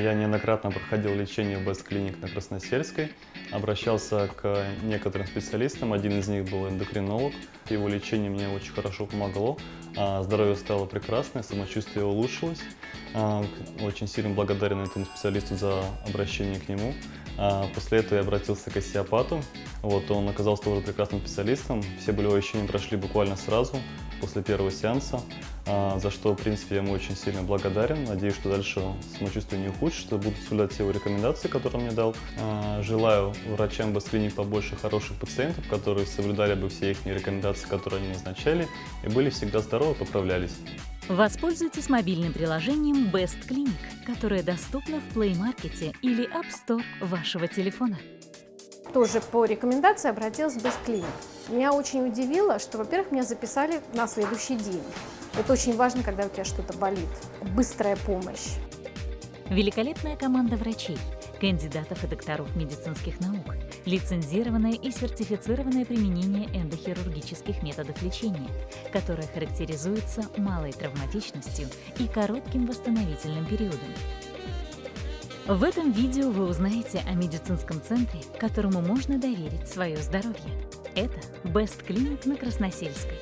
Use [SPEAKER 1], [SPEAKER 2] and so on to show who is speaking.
[SPEAKER 1] Я неоднократно проходил лечение в Clinic на Красносельской, обращался к некоторым специалистам, один из них был эндокринолог. Его лечение мне очень хорошо помогло, а здоровье стало прекрасное, самочувствие улучшилось. А, очень сильно благодарен этому специалисту за обращение к нему. А, после этого я обратился к остеопату. Вот, он оказался тоже прекрасным специалистом. Все болевые ощущения прошли буквально сразу после первого сеанса, а, за что, в принципе, я ему очень сильно благодарен. Надеюсь, что дальше самочувствие не ухудшится, буду соблюдать все его рекомендации, которые он мне дал. Желаю врачам Басклиник побольше хороших пациентов, которые соблюдали бы все их рекомендации, которые они назначали, и были всегда здоровы, поправлялись.
[SPEAKER 2] Воспользуйтесь мобильным приложением Best Clinic, которое доступно в Play Market или App Store вашего телефона.
[SPEAKER 3] Тоже по рекомендации обратилась в Best Clinic. Меня очень удивило, что, во-первых, меня записали на следующий день. Это очень важно, когда у тебя что-то болит. Быстрая помощь.
[SPEAKER 2] Великолепная команда врачей, кандидатов и докторов медицинских наук, лицензированное и сертифицированное применение эндохирургических методов лечения, которое характеризуется малой травматичностью и коротким восстановительным периодом. В этом видео вы узнаете о медицинском центре, которому можно доверить свое здоровье. Это Best Clinic на Красносельской.